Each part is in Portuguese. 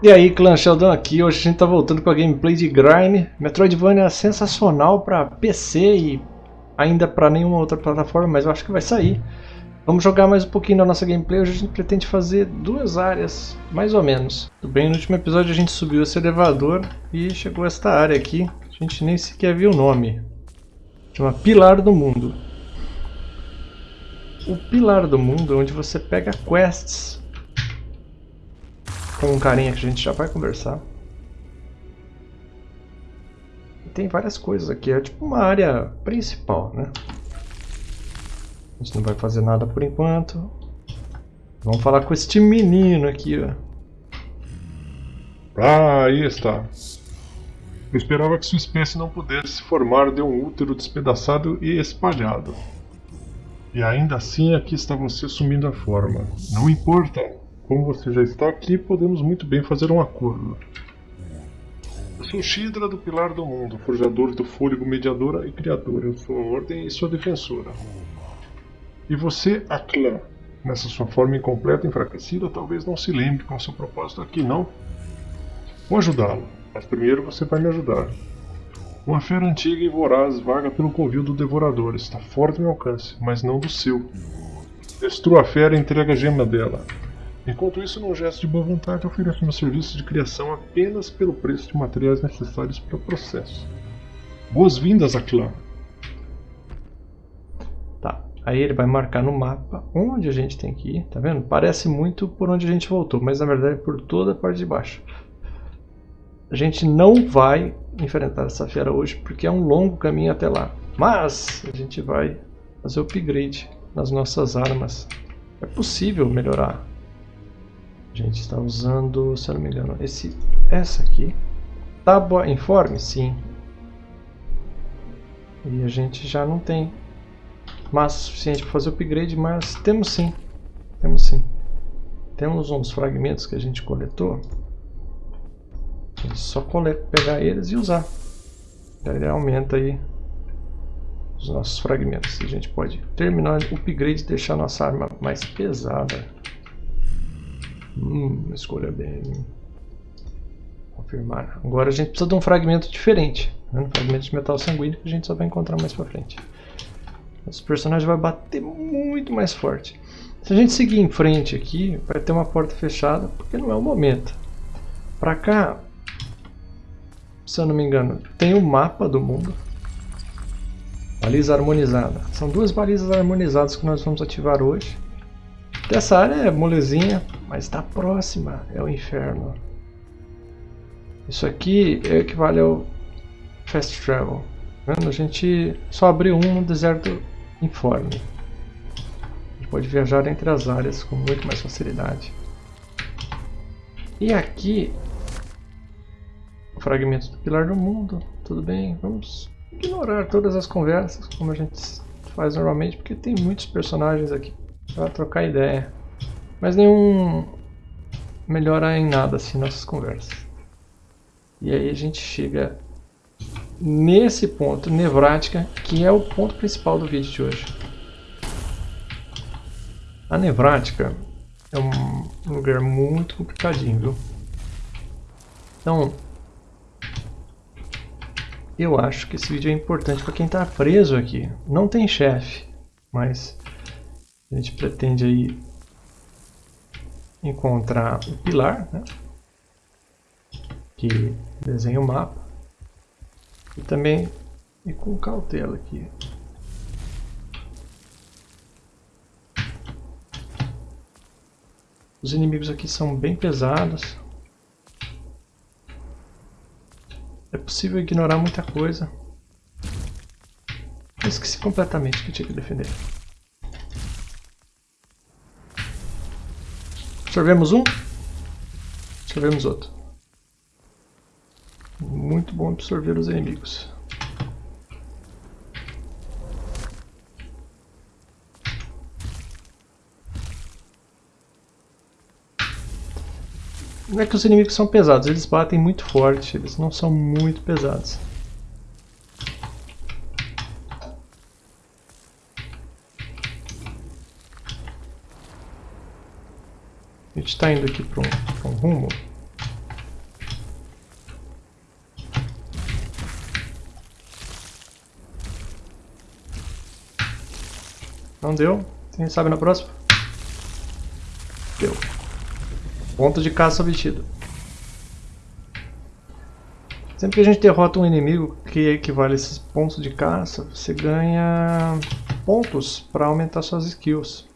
E aí, clã Sheldon aqui, hoje a gente tá voltando com a gameplay de Grime. Metroidvania sensacional para PC e ainda para nenhuma outra plataforma, mas eu acho que vai sair. Vamos jogar mais um pouquinho da nossa gameplay, hoje a gente pretende fazer duas áreas, mais ou menos. Tudo bem, no último episódio a gente subiu esse elevador e chegou a esta área aqui, a gente nem sequer viu o nome. Chama Pilar do Mundo. O Pilar do Mundo é onde você pega quests com um carinha que a gente já vai conversar. E tem várias coisas aqui, é tipo uma área principal, né? A gente não vai fazer nada por enquanto. Vamos falar com este menino aqui, ó. Ah, aí está. Eu esperava que sua espécie não pudesse se formar de um útero despedaçado e espalhado. E ainda assim aqui está você assumindo a forma. Não importa. Como você já está aqui, podemos muito bem fazer um acordo. Eu sou Shidra do Pilar do Mundo, forjador do fôlego mediadora e criadora. Eu sou a ordem e sua defensora. E você, Aklan, nessa sua forma incompleta e enfraquecida, talvez não se lembre qual é seu propósito aqui, não? Vou ajudá-lo, mas primeiro você vai me ajudar. Uma fera antiga e voraz vaga pelo covil do Devorador. Está forte no meu alcance, mas não do seu. Destrua a fera e entrega a gema dela. Enquanto isso, num gesto de boa vontade, ofereço meu serviço de criação apenas pelo preço de materiais necessários para o processo. Boas-vindas a! Tá, aí ele vai marcar no mapa onde a gente tem que ir, tá vendo? Parece muito por onde a gente voltou, mas na verdade é por toda a parte de baixo. A gente não vai enfrentar essa fera hoje porque é um longo caminho até lá. Mas a gente vai fazer upgrade nas nossas armas. É possível melhorar a gente está usando, se eu não me engano, esse, essa aqui. Tábua informe? Sim. E a gente já não tem massa suficiente para fazer o upgrade, mas temos sim. Temos sim. Temos uns fragmentos que a gente coletou. Gente só pegar eles e usar. Daí ele aumenta aí os nossos fragmentos. A gente pode terminar o upgrade e deixar nossa arma mais pesada. Hum, escolha bem. Confirmar. Agora a gente precisa de um fragmento diferente. Né? Um fragmento de metal sanguíneo que a gente só vai encontrar mais pra frente. Esse personagem vai bater muito mais forte. Se a gente seguir em frente aqui, vai ter uma porta fechada, porque não é o momento. Pra cá, se eu não me engano, tem o um mapa do mundo. Baliza harmonizada. São duas balizas harmonizadas que nós vamos ativar hoje. Essa área é molezinha, mas está próxima, é o inferno. Isso aqui equivale ao Fast Travel. A gente só abriu um no deserto informe. A gente pode viajar entre as áreas com muito mais facilidade. E aqui, o fragmento do Pilar do Mundo. Tudo bem, vamos ignorar todas as conversas, como a gente faz normalmente, porque tem muitos personagens aqui para trocar ideia. Mas nenhum melhora em nada assim nossas conversas. E aí a gente chega nesse ponto, nevrática, que é o ponto principal do vídeo de hoje. A nevrática é um lugar muito complicadinho, viu? Então, eu acho que esse vídeo é importante para quem está preso aqui. Não tem chefe, mas a gente pretende aí encontrar o pilar, né? que desenha o mapa, e também e com cautela aqui. Os inimigos aqui são bem pesados. É possível ignorar muita coisa. Eu esqueci completamente que tinha que defender. Absorvemos um, absorvemos outro. Muito bom absorver os inimigos. Não é que os inimigos são pesados, eles batem muito forte, eles não são muito pesados. gente está indo aqui para um, um, rumo. Não deu. Quem sabe na próxima? Deu. Ponto de caça obtido. Sempre que a gente derrota um inimigo que equivale a esses pontos de caça, você ganha pontos para aumentar suas skills.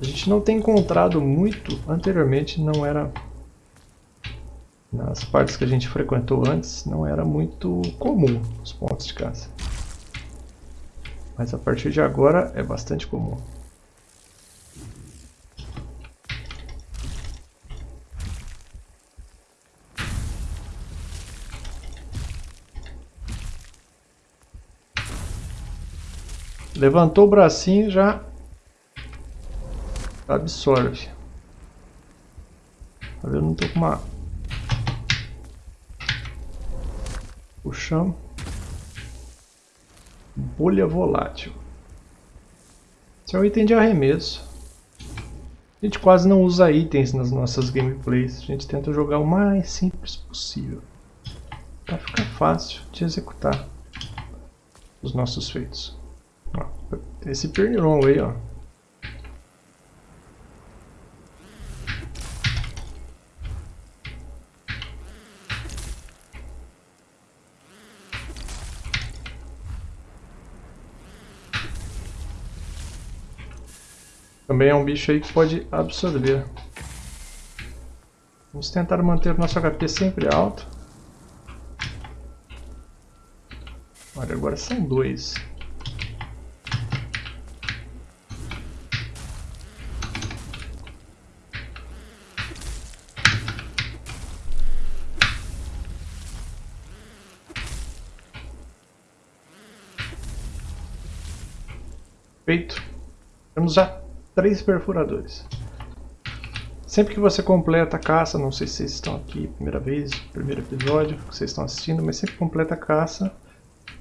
A gente não tem encontrado muito, anteriormente não era... Nas partes que a gente frequentou antes, não era muito comum os pontos de caça. Mas a partir de agora é bastante comum. Levantou o bracinho já absorve. Eu não tô com uma... Puxamos. Bolha volátil. Esse é um item de arremesso. A gente quase não usa itens nas nossas gameplays. A gente tenta jogar o mais simples possível. Para ficar fácil de executar os nossos feitos. Esse pernilongo aí, ó. Também é um bicho aí que pode absorver. Vamos tentar manter nosso HP sempre alto. Olha, agora são dois. Feito. Temos já três perfuradores. Sempre que você completa a caça, não sei se vocês estão aqui primeira vez, primeiro episódio que vocês estão assistindo, mas sempre completa a caça,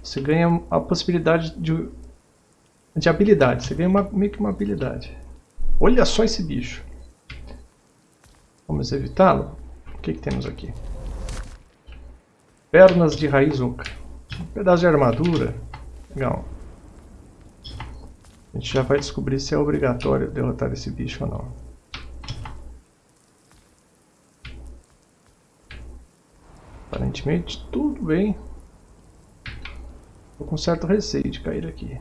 você ganha a possibilidade de, de habilidade. Você ganha uma, meio que uma habilidade. Olha só esse bicho. Vamos evitá-lo? O que, que temos aqui? Pernas de raiz oca. Um pedaço de armadura. Legal. A gente já vai descobrir se é obrigatório derrotar esse bicho ou não. Aparentemente tudo bem. Estou com certo receio de cair aqui.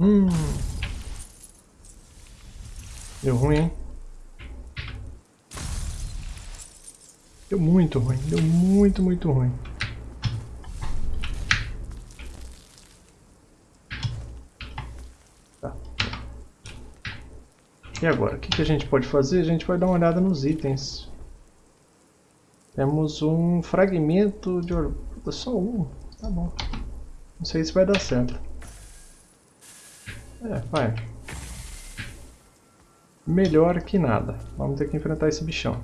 Hum. Deu ruim, hein? Deu muito ruim, deu muito, muito ruim. E agora, o que, que a gente pode fazer? A gente vai dar uma olhada nos itens. Temos um fragmento de orgulho. Só um. Tá bom. Não sei se vai dar certo. É, vai. Melhor que nada. Vamos ter que enfrentar esse bichão.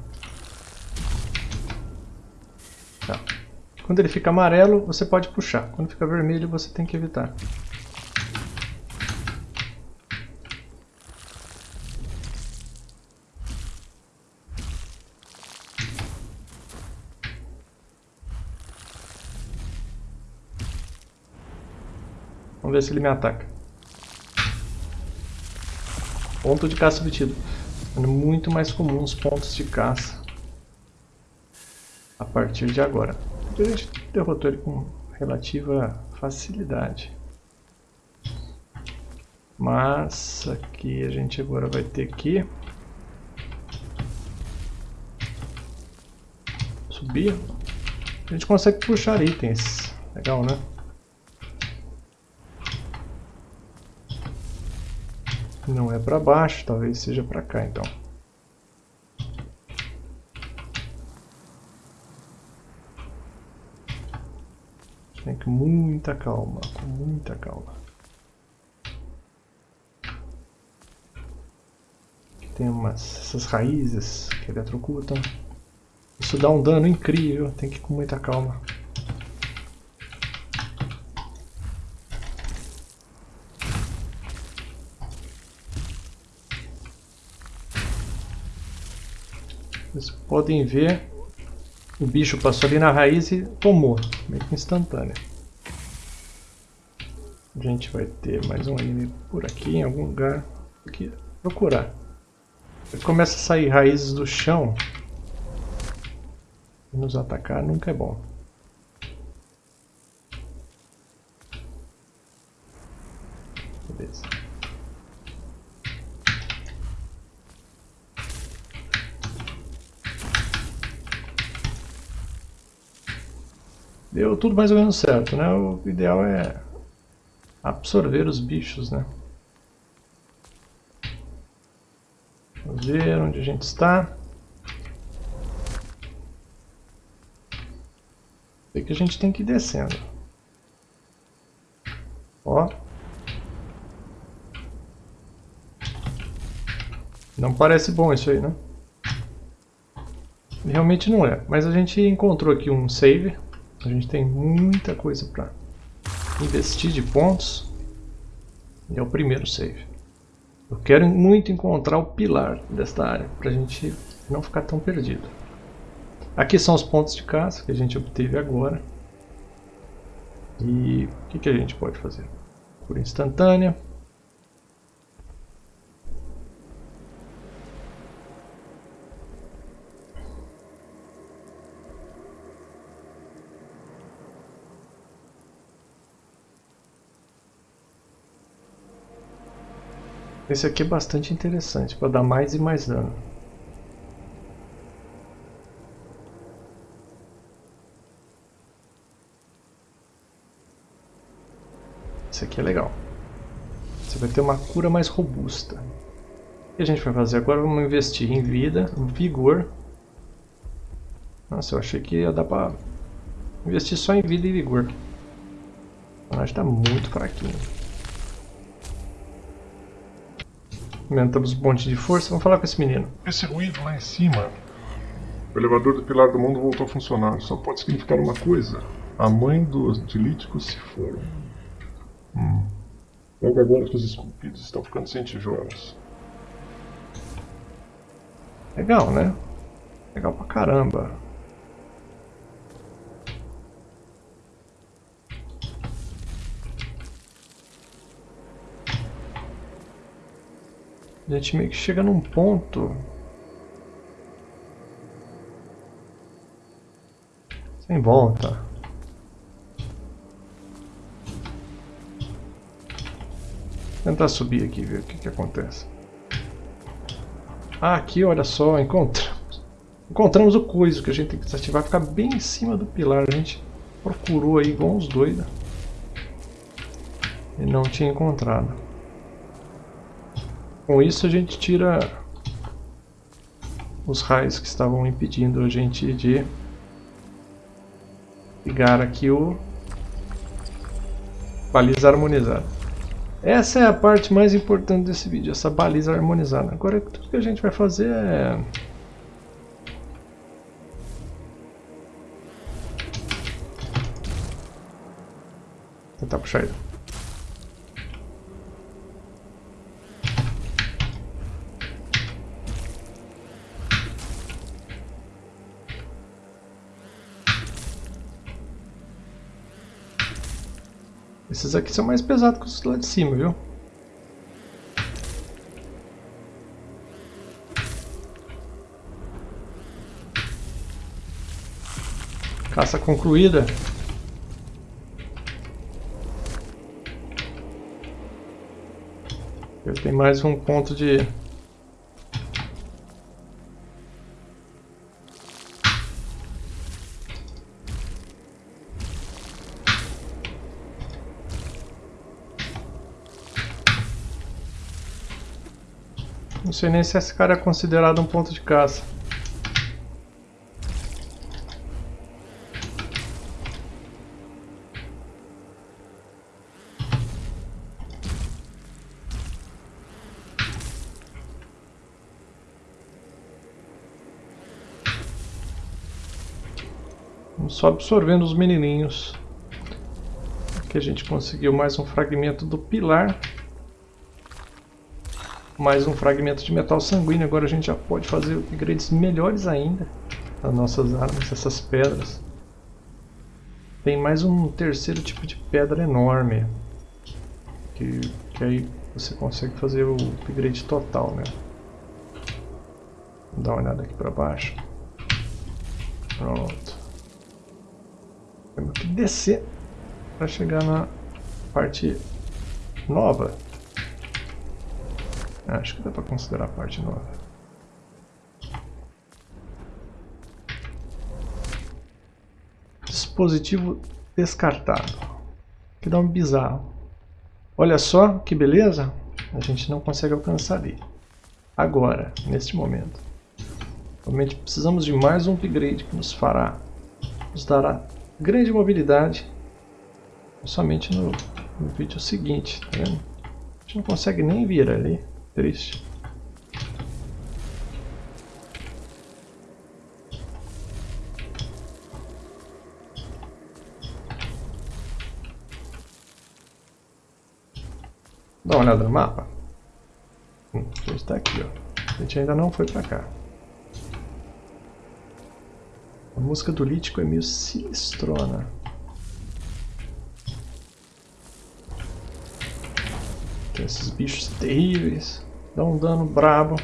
Tá. Quando ele fica amarelo, você pode puxar. Quando fica vermelho, você tem que evitar. Vamos ver se ele me ataca. Ponto de caça obtido. É muito mais comum os pontos de caça. A partir de agora. A gente derrotou ele com relativa facilidade. Mas aqui a gente agora vai ter que subir. A gente consegue puxar itens. Legal, né? Não é para baixo, talvez seja para cá então. Tem que muita calma, com muita calma. Aqui tem umas, essas raízes que eletrocutam. Isso dá um dano incrível, tem que ir com muita calma. Vocês podem ver O bicho passou ali na raiz e tomou, meio que instantâneo. A gente vai ter mais um anime por aqui, em algum lugar. Aqui, procurar. Começa a sair raízes do chão. Nos atacar nunca é bom. Beleza. Deu tudo mais ou menos certo, né? O ideal é absorver os bichos, né? Vamos ver onde a gente está. Sei que a gente tem que ir descendo. Ó. Não parece bom isso aí, né? Realmente não é. Mas a gente encontrou aqui um save. A gente tem muita coisa para investir de pontos. E é o primeiro save. Eu quero muito encontrar o pilar desta área, para a gente não ficar tão perdido. Aqui são os pontos de caça que a gente obteve agora. E o que, que a gente pode fazer? Por instantânea. Esse aqui é bastante interessante, para dar mais e mais dano. Esse aqui é legal. Você vai ter uma cura mais robusta. O que a gente vai fazer agora? Vamos investir em vida, vigor. Nossa, eu achei que ia dar para investir só em vida e vigor. O personagem está muito fraquinho. Aumentamos o ponto de força. Vamos falar com esse menino. Esse ruído lá em cima. O elevador do Pilar do Mundo voltou a funcionar. Só pode significar uma coisa. A mãe dos dilíticos se foram. Hum. Logo agora que os esculpidos estão ficando sem tijolos. Legal, né? Legal pra caramba. A gente meio que chega num ponto... Sem volta. Tentar subir aqui ver o que, que acontece. Ah, aqui, olha só, encontramos. Encontramos o coiso que a gente tem que desativar. Ficar bem em cima do pilar. A gente procurou aí igual uns doidos. E não tinha encontrado. Com isso a gente tira os raios que estavam impedindo a gente de ligar aqui o baliza harmonizada. Essa é a parte mais importante desse vídeo, essa baliza harmonizada. Agora tudo que a gente vai fazer é... Tentar puxar ele. Esses aqui são mais pesados que os lá de cima, viu? Caça concluída. Tem mais um ponto de Não sei nem se esse cara é considerado um ponto de caça. Só absorvendo os menininhos. Aqui a gente conseguiu mais um fragmento do pilar mais um fragmento de metal sanguíneo. Agora a gente já pode fazer upgrades melhores ainda. as nossas armas, essas pedras. Tem mais um terceiro tipo de pedra enorme. Que, que aí você consegue fazer o upgrade total, né? Vou dar uma olhada aqui pra baixo. Pronto. Temos que descer para chegar na parte nova. Acho que dá para considerar a parte nova. Dispositivo descartado. Que dá um bizarro. Olha só que beleza. A gente não consegue alcançar ali. Agora, neste momento. Realmente precisamos de mais um upgrade que nos fará, nos dará grande mobilidade somente no, no vídeo seguinte, tá vendo? A gente não consegue nem vir ali, triste. Dá uma olhada no mapa. Hum, a gente está aqui, ó. A gente ainda não foi para cá. A música do Lítico é meio sinistrona. Tem esses bichos terríveis. Dão um dano brabo.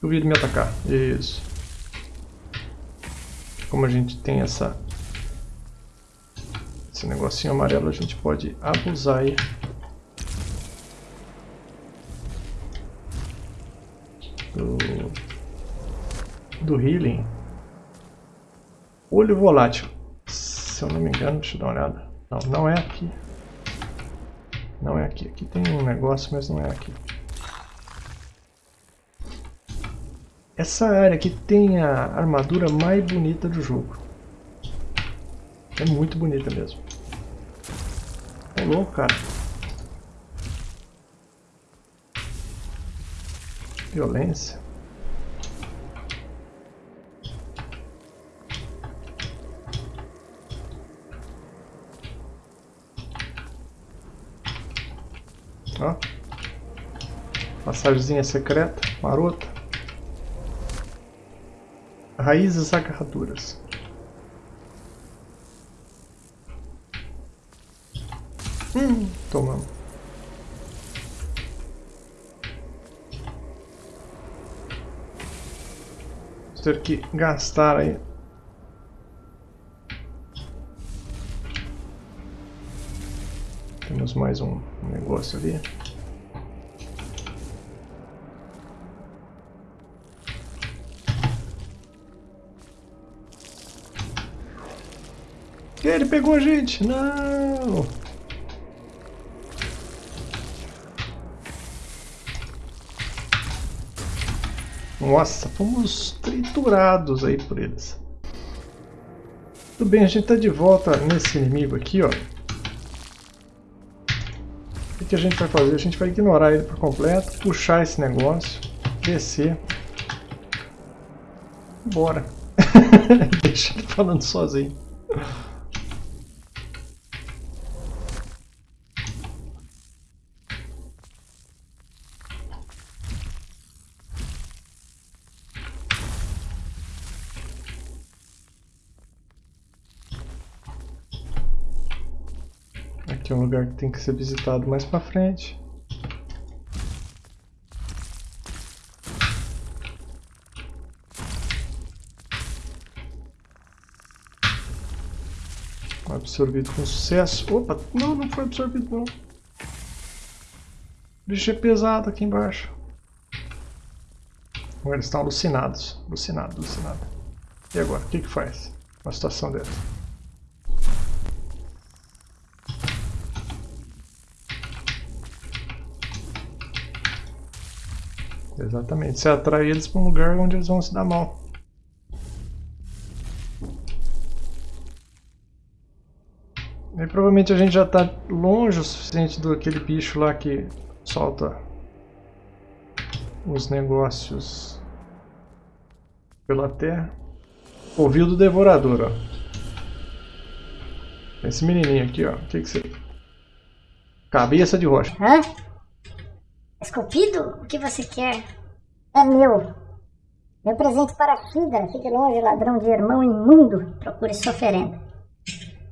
Duvido me atacar. Isso. Como a gente tem essa esse negocinho amarelo a gente pode abusar aí. Do healing. Olho volátil. Se eu não me engano, deixa eu dar uma olhada. Não, não é aqui. Não é aqui. Aqui tem um negócio, mas não é aqui. Essa área aqui tem a armadura mais bonita do jogo. É muito bonita mesmo. É louco, cara. Violência. Ó. Secreta, marota. Raízes agarraduras. Hum, tomamos. Ter que gastar aí. Temos mais um negócio ali. Ele pegou a gente! Não! Nossa, fomos triturados aí por eles. Tudo bem, a gente está de volta nesse inimigo aqui, ó. Que a gente vai fazer? A gente vai ignorar ele por completo, puxar esse negócio, descer. Bora. Deixa ele falando sozinho. Aqui é um lugar que tem que ser visitado mais pra frente. Absorvido com sucesso. Opa, não, não foi absorvido não. O bicho é pesado aqui embaixo. Agora eles estão alucinados. Alucinado, alucinado. E agora, o que que faz? Uma situação dessa. Exatamente, você atrai eles para um lugar onde eles vão se dar mal. E provavelmente a gente já está longe o suficiente do aquele bicho lá que solta os negócios pela terra. Ouviu do devorador, ó. Esse menininho aqui, ó. O que que você... Cabeça de rocha. Hã? Esculpido? O que você quer? É meu. Meu presente para a Shida. Fique longe, ladrão de irmão imundo. Procure sua oferenda.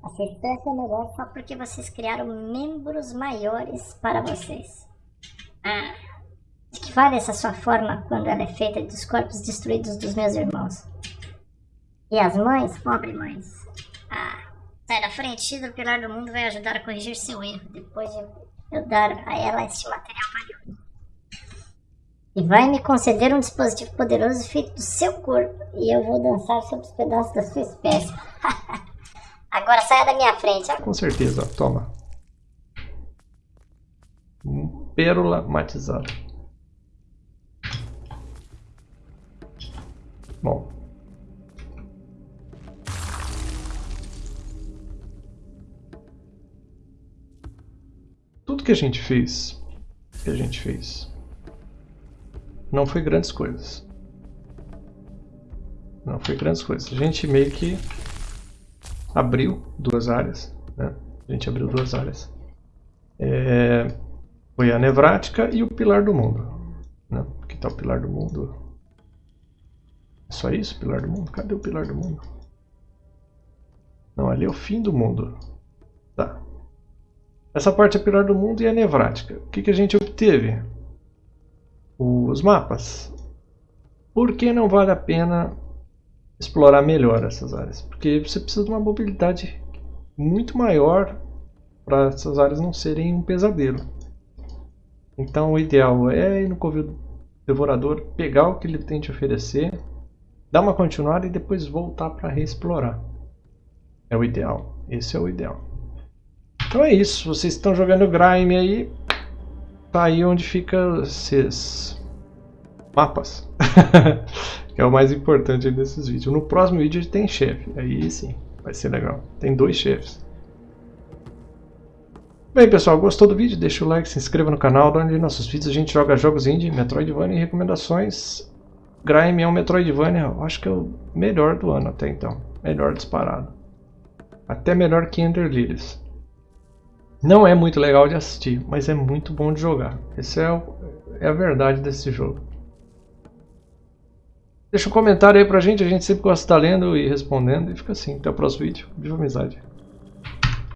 Assistência é melhor só porque vocês criaram membros maiores para vocês. Ah, de que vale essa sua forma quando ela é feita dos corpos destruídos dos meus irmãos? E as mães? Pobre mães. Ah, sai da frente, o pilar do mundo vai ajudar a corrigir seu erro depois de eu dar a ela este material valioso. E vai me conceder um dispositivo poderoso feito do seu corpo. E eu vou dançar sobre os pedaços da sua espécie. Agora saia da minha frente. Com certeza, toma. Pérola matizada. Bom. Tudo que a gente fez, que a gente fez, não foi grandes coisas. Não foi grandes coisas. A gente meio que abriu duas áreas. Né? A gente abriu duas áreas. É, foi a nevrática e o pilar do mundo. Né? Aqui está o pilar do mundo. É só isso, pilar do mundo? Cadê o pilar do mundo? Não, ali é o fim do mundo. Tá. Essa parte é pilar do mundo e a nevrática. O que, que a gente obteve? Os mapas. Por que não vale a pena explorar melhor essas áreas, porque você precisa de uma mobilidade muito maior para essas áreas não serem um pesadelo. Então o ideal é ir no covil devorador, pegar o que ele tem te oferecer, dar uma continuada e depois voltar para reexplorar. É o ideal. Esse é o ideal. Então é isso. Vocês estão jogando Grime aí. Tá aí onde fica esses mapas. que é o mais importante desses vídeos. No próximo vídeo tem chefe, aí sim, vai ser legal. Tem dois chefes. Bem pessoal, gostou do vídeo? Deixa o like, se inscreva no canal, onde nossos vídeos a gente joga jogos indie, Metroidvania e recomendações. Grime é um Metroidvania, acho que é o melhor do ano até então. Melhor disparado. Até melhor que Ender Lilies. Não é muito legal de assistir, mas é muito bom de jogar. Essa é, o, é a verdade desse jogo. Deixa um comentário aí pra gente, a gente sempre gosta de estar lendo e respondendo. E fica assim, até o próximo vídeo. Viva amizade!